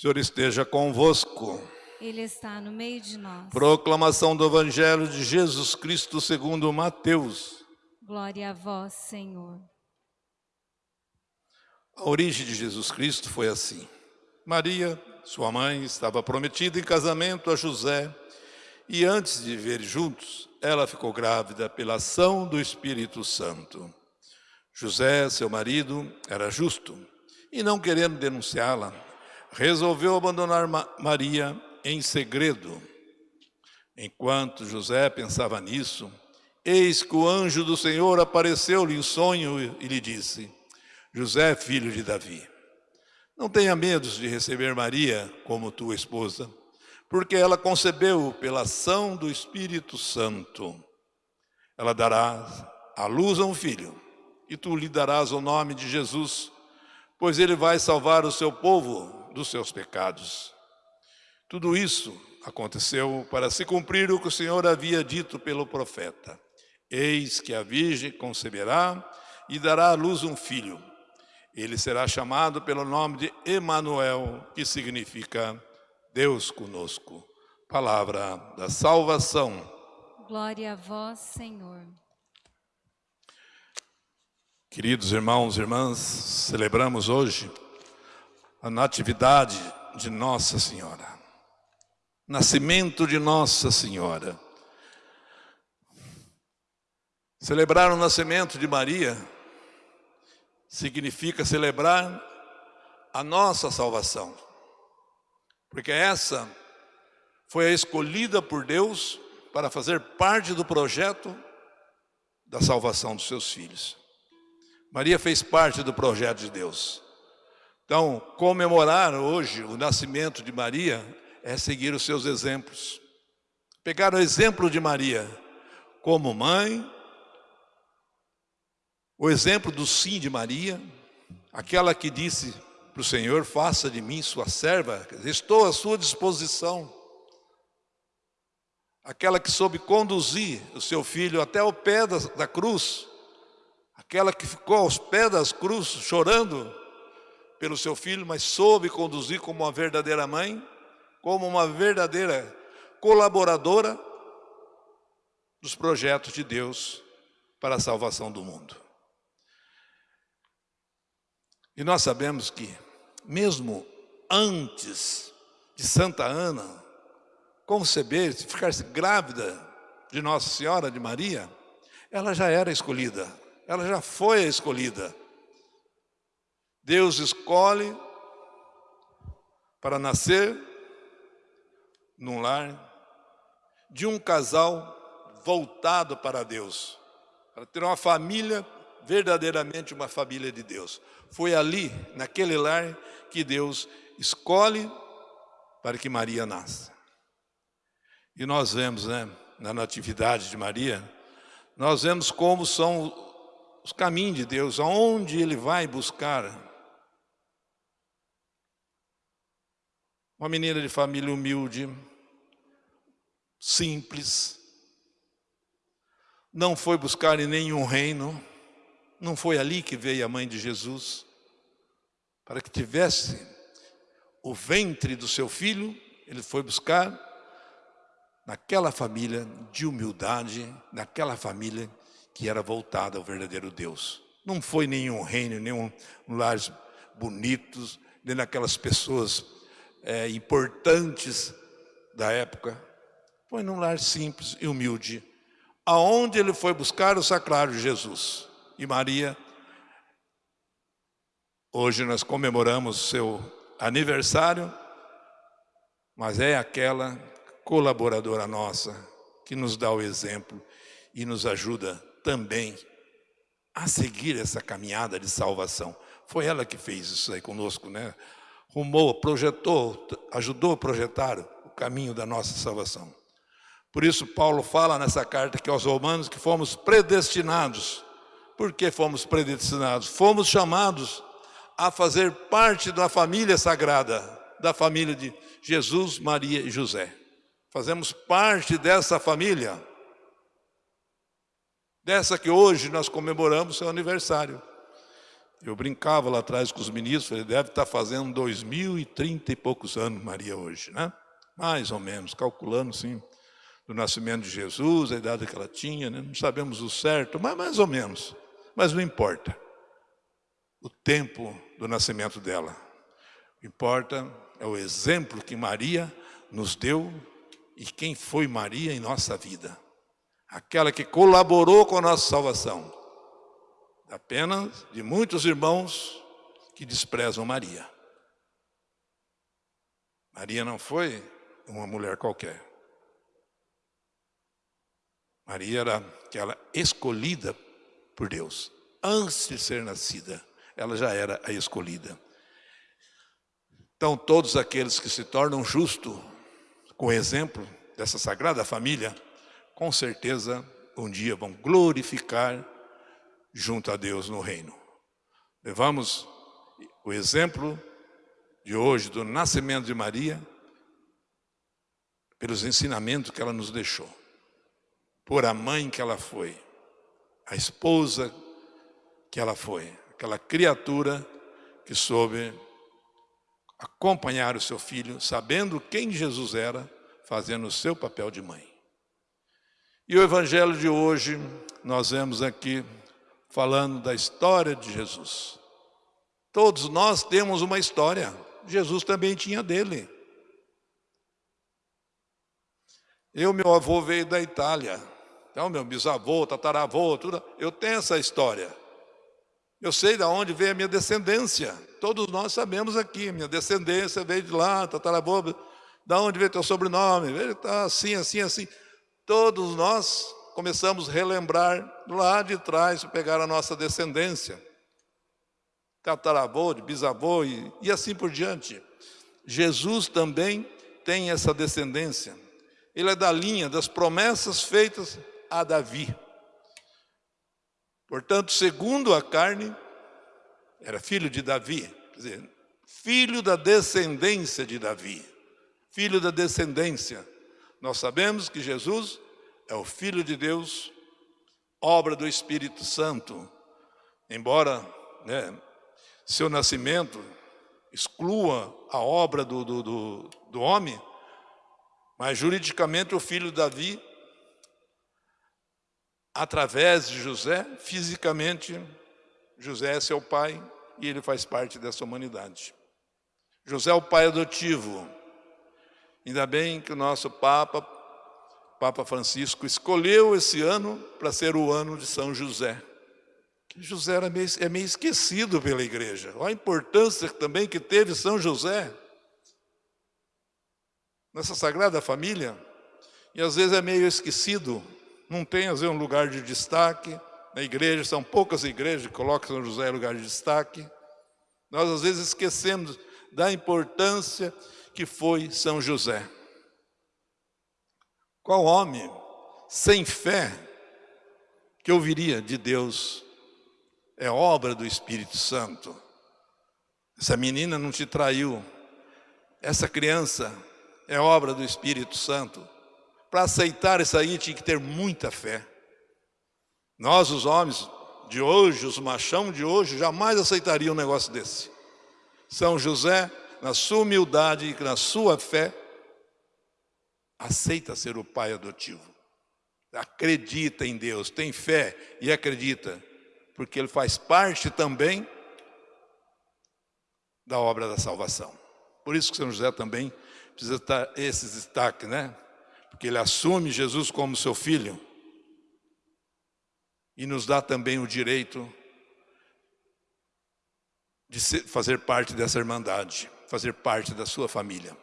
Senhor esteja convosco. Ele está no meio de nós. Proclamação do Evangelho de Jesus Cristo segundo Mateus. Glória a vós, Senhor. A origem de Jesus Cristo foi assim. Maria, sua mãe, estava prometida em casamento a José e antes de viver juntos, ela ficou grávida pela ação do Espírito Santo. José, seu marido, era justo e não querendo denunciá-la, resolveu abandonar Ma Maria em segredo. Enquanto José pensava nisso, eis que o anjo do Senhor apareceu-lhe em sonho e lhe disse, José, filho de Davi, não tenha medo de receber Maria como tua esposa, porque ela concebeu pela ação do Espírito Santo. Ela dará à luz a um filho, e tu lhe darás o nome de Jesus, pois ele vai salvar o seu povo dos seus pecados. Tudo isso aconteceu para se cumprir o que o Senhor havia dito pelo profeta. Eis que a virgem conceberá e dará à luz um filho. Ele será chamado pelo nome de Emanuel, que significa Deus conosco. Palavra da salvação. Glória a vós, Senhor. Queridos irmãos e irmãs, celebramos hoje a natividade de Nossa Senhora. Nascimento de Nossa Senhora. Celebrar o nascimento de Maria significa celebrar a nossa salvação. Porque essa foi a escolhida por Deus para fazer parte do projeto da salvação dos seus filhos. Maria fez parte do projeto de Deus. Então, comemorar hoje o nascimento de Maria é seguir os seus exemplos. Pegar o exemplo de Maria como mãe, o exemplo do sim de Maria, aquela que disse para o Senhor, faça de mim sua serva, estou à sua disposição. Aquela que soube conduzir o seu filho até o pé da, cruz, aquela que ficou aos pés das cruzes chorando pelo seu filho, mas soube conduzir como uma verdadeira mãe, como uma verdadeira colaboradora dos projetos de Deus para a salvação do mundo. E nós sabemos que, mesmo antes de Santa Ana conceber, ficar-se grávida de Nossa Senhora de Maria, ela já era escolhida, ela já foi a escolhida. Deus escolhe para nascer num lar de um casal voltado para Deus, para ter uma família verdadeiramente uma família de Deus. Foi ali, naquele lar, que Deus escolhe para que Maria nasça. E nós vemos, né, na natividade de Maria, nós vemos como são os caminhos de Deus, aonde Ele vai buscar. Uma menina de família humilde, simples, não foi buscar em nenhum reino, não foi ali que veio a mãe de Jesus? Para que tivesse o ventre do seu filho, ele foi buscar naquela família de humildade, naquela família que era voltada ao verdadeiro Deus. Não foi nenhum reino, nenhum lares bonitos, nem naquelas pessoas é, importantes da época. Foi num lar simples e humilde, aonde ele foi buscar o sacrário de Jesus e Maria. Hoje nós comemoramos seu aniversário, mas é aquela colaboradora nossa que nos dá o exemplo e nos ajuda também a seguir essa caminhada de salvação. Foi ela que fez isso aí conosco, né? Rumou, projetou, ajudou a projetar o caminho da nossa salvação. Por isso, Paulo fala nessa carta aqui aos Romanos que fomos predestinados. Por que fomos predestinados? Fomos chamados a fazer parte da família sagrada, da família de Jesus, Maria e José. Fazemos parte dessa família, dessa que hoje nós comemoramos seu aniversário. Eu brincava lá atrás com os ministros, ele deve estar fazendo dois mil e trinta e poucos anos, Maria, hoje, né? Mais ou menos, calculando, sim do nascimento de Jesus, a idade que ela tinha, né? não sabemos o certo, mas mais ou menos. Mas não importa o tempo do nascimento dela. O que importa é o exemplo que Maria nos deu e quem foi Maria em nossa vida. Aquela que colaborou com a nossa salvação. Apenas de muitos irmãos que desprezam Maria. Maria não foi uma mulher qualquer. Maria era aquela escolhida por Deus. Antes de ser nascida, ela já era a escolhida. Então, todos aqueles que se tornam justos, com o exemplo dessa sagrada família, com certeza um dia vão glorificar junto a Deus no reino. Levamos o exemplo de hoje do nascimento de Maria pelos ensinamentos que ela nos deixou por a mãe que ela foi, a esposa que ela foi, aquela criatura que soube acompanhar o seu filho, sabendo quem Jesus era, fazendo o seu papel de mãe. E o evangelho de hoje, nós vemos aqui falando da história de Jesus. Todos nós temos uma história, Jesus também tinha dele. Eu, meu avô veio da Itália, então, meu bisavô, tataravô, tudo, eu tenho essa história. Eu sei de onde veio a minha descendência. Todos nós sabemos aqui, minha descendência veio de lá, tataravô, da onde veio teu sobrenome? Veio tá assim, assim, assim. Todos nós começamos a relembrar lá de trás, pegar a nossa descendência. Tataravô, de bisavô e, e assim por diante. Jesus também tem essa descendência. Ele é da linha das promessas feitas a Davi. Portanto, segundo a carne, era filho de Davi, quer dizer, filho da descendência de Davi, filho da descendência. Nós sabemos que Jesus é o Filho de Deus, obra do Espírito Santo, embora né, seu nascimento exclua a obra do, do, do, do homem, mas juridicamente o filho Davi através de José, fisicamente, José é seu pai e ele faz parte dessa humanidade. José é o pai adotivo. Ainda bem que o nosso Papa, Papa Francisco, escolheu esse ano para ser o ano de São José. José era meio, é meio esquecido pela igreja. Olha a importância também que teve São José nessa sagrada família. E às vezes é meio esquecido não tem, às vezes, um lugar de destaque. Na igreja, são poucas igrejas que colocam São José em lugar de destaque. Nós, às vezes, esquecemos da importância que foi São José. Qual homem sem fé que ouviria de Deus é obra do Espírito Santo? Essa menina não te traiu, essa criança é obra do Espírito Santo. Para aceitar isso aí tinha que ter muita fé. Nós, os homens de hoje, os machão de hoje, jamais aceitariam um negócio desse. São José, na sua humildade e na sua fé, aceita ser o pai adotivo. Acredita em Deus, tem fé e acredita, porque ele faz parte também da obra da salvação. Por isso que São José também precisa estar esse destaque, né? porque ele assume Jesus como seu filho e nos dá também o direito de fazer parte dessa irmandade, fazer parte da sua família.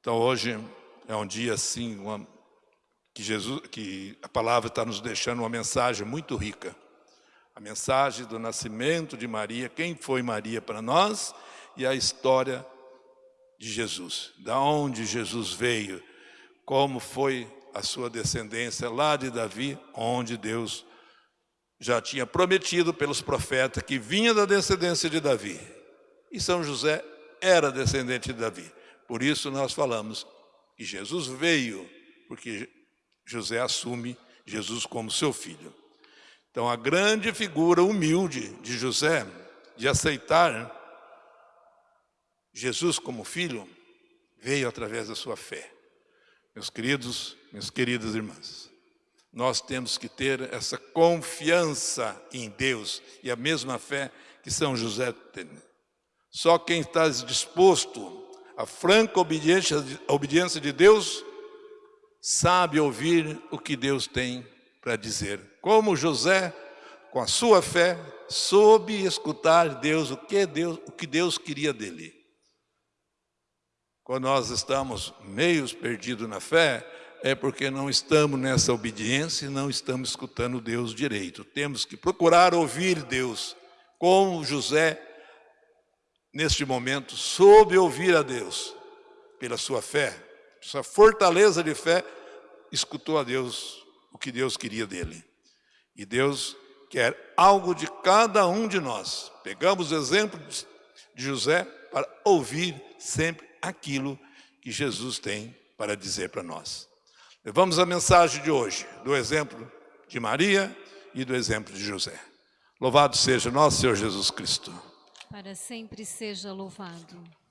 Então hoje é um dia assim, uma, que Jesus, que a palavra está nos deixando uma mensagem muito rica. A mensagem do nascimento de Maria, quem foi Maria para nós e a história de Jesus, da onde Jesus veio, como foi a sua descendência lá de Davi, onde Deus já tinha prometido pelos profetas que vinha da descendência de Davi. E São José era descendente de Davi. Por isso nós falamos que Jesus veio, porque José assume Jesus como seu filho. Então a grande figura humilde de José, de aceitar Jesus como filho, veio através da sua fé. Meus queridos, minhas queridas irmãs, nós temos que ter essa confiança em Deus e a mesma fé que São José tem. Só quem está disposto à franca obediência, obediência de Deus sabe ouvir o que Deus tem para dizer. Como José, com a sua fé, soube escutar Deus o que Deus, o que Deus queria dele. Quando nós estamos meios perdidos na fé, é porque não estamos nessa obediência e não estamos escutando Deus direito. Temos que procurar ouvir Deus, como José, neste momento, soube ouvir a Deus, pela sua fé, sua fortaleza de fé, escutou a Deus o que Deus queria dele. E Deus quer algo de cada um de nós. Pegamos o exemplo de José para ouvir sempre aquilo que Jesus tem para dizer para nós. Levamos a mensagem de hoje, do exemplo de Maria e do exemplo de José. Louvado seja nosso Senhor Jesus Cristo. Para sempre seja louvado.